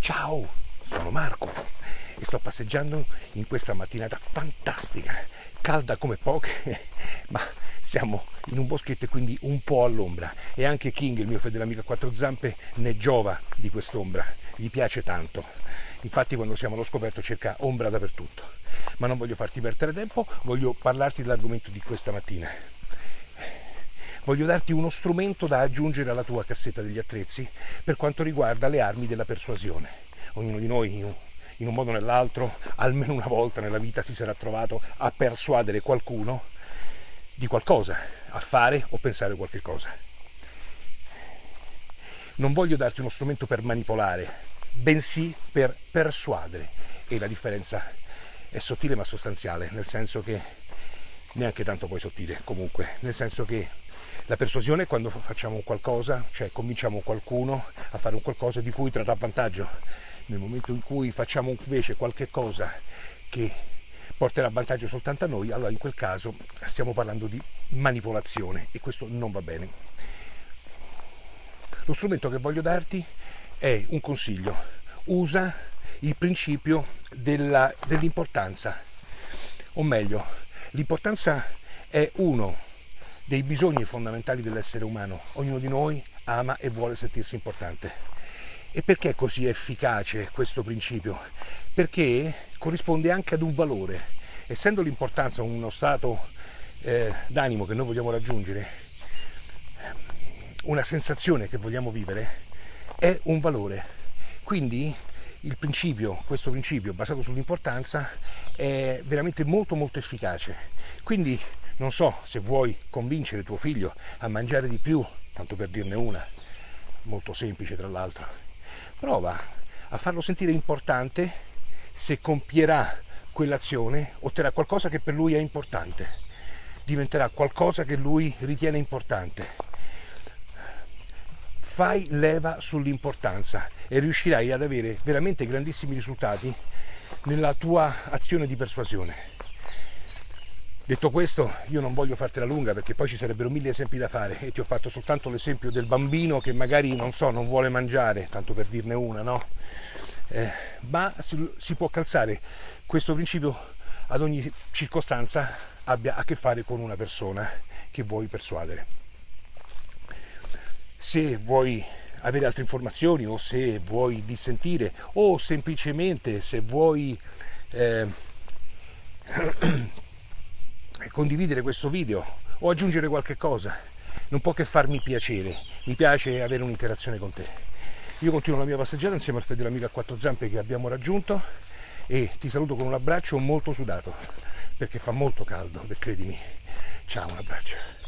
Ciao, sono Marco e sto passeggiando in questa mattinata fantastica, calda come poche, ma siamo in un boschetto e quindi un po' all'ombra e anche King, il mio fedele amico a quattro zampe, ne giova di quest'ombra, gli piace tanto. Infatti quando siamo allo scoperto cerca ombra dappertutto. Ma non voglio farti perdere tempo, voglio parlarti dell'argomento di questa mattina. Voglio darti uno strumento da aggiungere alla tua cassetta degli attrezzi per quanto riguarda le armi della persuasione. Ognuno di noi in un modo o nell'altro, almeno una volta nella vita si sarà trovato a persuadere qualcuno di qualcosa, a fare o pensare qualche cosa. Non voglio darti uno strumento per manipolare, bensì per persuadere. E la differenza è sottile ma sostanziale, nel senso che neanche tanto poi sottile comunque, nel senso che la persuasione è quando facciamo qualcosa, cioè convinciamo qualcuno a fare un qualcosa di cui trarrà vantaggio. Nel momento in cui facciamo invece qualche cosa che porterà vantaggio soltanto a noi, allora in quel caso stiamo parlando di manipolazione e questo non va bene. Lo strumento che voglio darti è un consiglio. Usa il principio dell'importanza, o meglio, l'importanza è uno dei bisogni fondamentali dell'essere umano. Ognuno di noi ama e vuole sentirsi importante. E perché è così efficace questo principio? Perché corrisponde anche ad un valore. Essendo l'importanza uno stato eh, d'animo che noi vogliamo raggiungere, una sensazione che vogliamo vivere, è un valore. Quindi principio, questo principio basato sull'importanza, è veramente molto molto efficace. Quindi non so se vuoi convincere tuo figlio a mangiare di più, tanto per dirne una, molto semplice tra l'altro, prova a farlo sentire importante se compierà quell'azione, otterrà qualcosa che per lui è importante, diventerà qualcosa che lui ritiene importante. Fai leva sull'importanza e riuscirai ad avere veramente grandissimi risultati nella tua azione di persuasione. Detto questo, io non voglio fartela lunga perché poi ci sarebbero mille esempi da fare e ti ho fatto soltanto l'esempio del bambino che magari, non so, non vuole mangiare, tanto per dirne una, no? Eh, ma si, si può calzare questo principio ad ogni circostanza abbia a che fare con una persona che vuoi persuadere. Se vuoi avere altre informazioni o se vuoi dissentire o semplicemente se vuoi eh, condividere questo video o aggiungere qualche cosa, non può che farmi piacere, mi piace avere un'interazione con te. Io continuo la mia passeggiata insieme al fedele amico a quattro zampe che abbiamo raggiunto e ti saluto con un abbraccio molto sudato perché fa molto caldo, credimi. Ciao, un abbraccio.